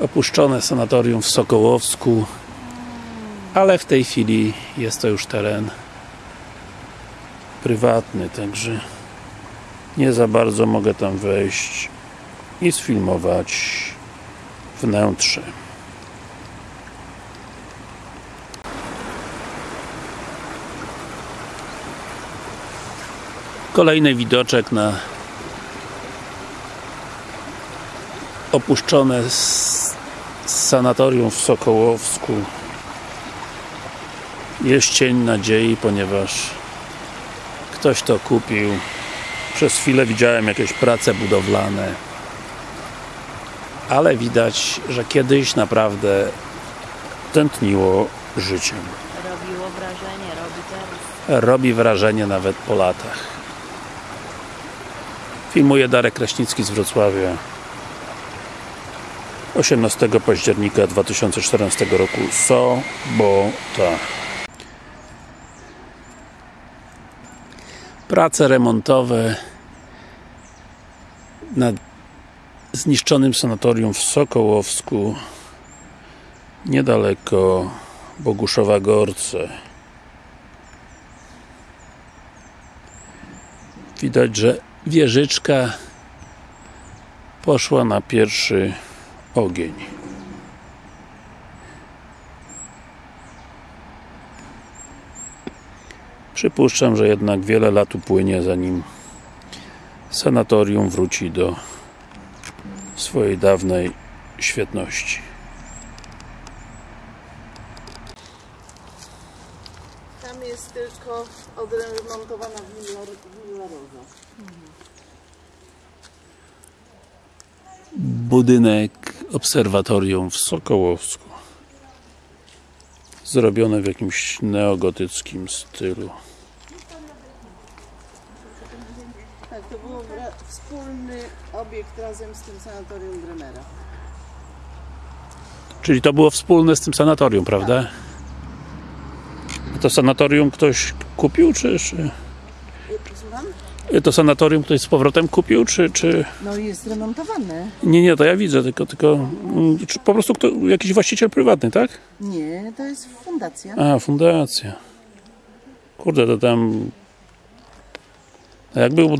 opuszczone sanatorium w Sokołowsku ale w tej chwili jest to już teren prywatny, także nie za bardzo mogę tam wejść i sfilmować wnętrze. Kolejny widoczek na opuszczone sanatorium w Sokołowsku. Jest cień nadziei, ponieważ ktoś to kupił. Przez chwilę widziałem jakieś prace budowlane. Ale widać, że kiedyś naprawdę tętniło życiem Robiło wrażenie, robi teraz. robi wrażenie nawet po latach. Filmuje Darek Kraśnicki z Wrocławia 18 października 2014 roku. Sobota prace remontowe na zniszczonym sanatorium w Sokołowsku niedaleko Boguszowa Gorce. Widać, że wieżyczka poszła na pierwszy ogień. Przypuszczam, że jednak wiele lat upłynie zanim sanatorium wróci do swojej dawnej świetności. Tam jest tylko odremontowana willa, budynek obserwatorium w Sokołowsku zrobione w jakimś neogotyckim stylu Tak, to był wspólny obiekt razem z tym sanatorium Bremera. czyli to było wspólne z tym sanatorium, prawda? A to sanatorium ktoś kupił, czy, czy Y, Słucham? To sanatorium ktoś z powrotem kupił, czy, czy No jest remontowane. nie, nie, to ja widzę, tylko, tylko mm, czy po prostu kto, jakiś właściciel prywatny, tak? Nie, to jest fundacja. A, fundacja. Kurde, to tam. A jak był